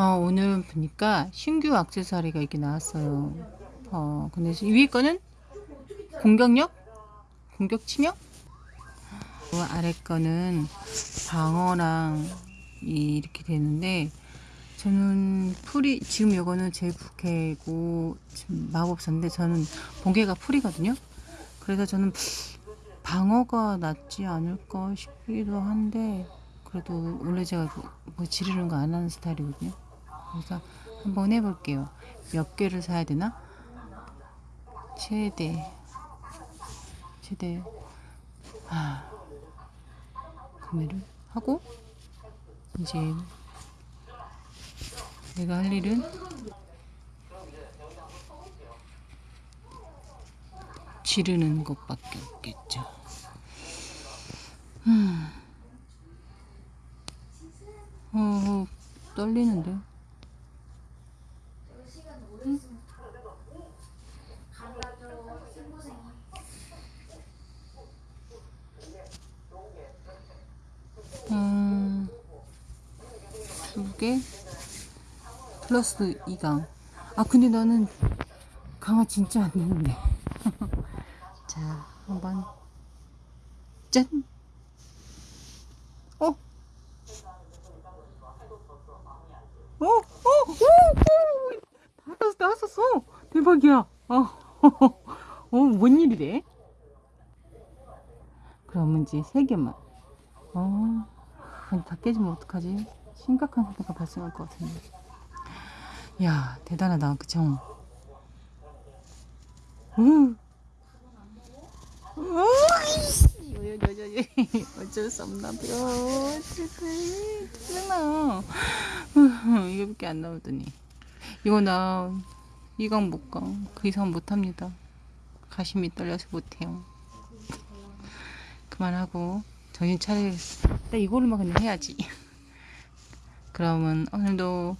어, 오늘 보니까 신규 액세서리가 이렇게 나왔어요. 어, 근데 위에 거는 공격력? 공격 치명? 그 아래 거는 방어랑 이- 이렇게 되는데 저는 풀이 지금 요거는 제 부캐고 마법사인데 저는 본캐가 풀이거든요. 그래서 저는 방어가 낫지 않을까 싶기도 한데 그래도 원래 제가 뭐, 뭐 지르는 거 안 하는 스타일이거든요. 그래서 한번 해볼게요. 몇 개를 사야 되나? 최대 최대 아 구매를 하고 이제 내가 할 일은 지르는 것밖에 없겠죠. 음. 어, 떨리는데. 두 개? 플러스 2강. 아, 근데 나는 강화 진짜 안 되는데. 자, 한번. 짠! 어? 어? 어? 어? 오! 나왔어, 나왔었어! 대박이야! 어, 어, 뭔 일이래? 그러면 이제 세 개만. 어, 다 깨지면 어떡하지? 심각한 사태가 발생할 것 같은데. 야, 대단하다, 그쵸? 우. 으이씨, 어쩔 수 없나 봐. 어떡해. 짜증나. 이거밖에 안 나오더니. 이거 나, 이강 못 가. 그 이상 못 합니다. 가심이 떨려서 못해요. 그만하고, 정신 차리겠어. 나 이걸로만 그냥 해야지. 그러면 오늘도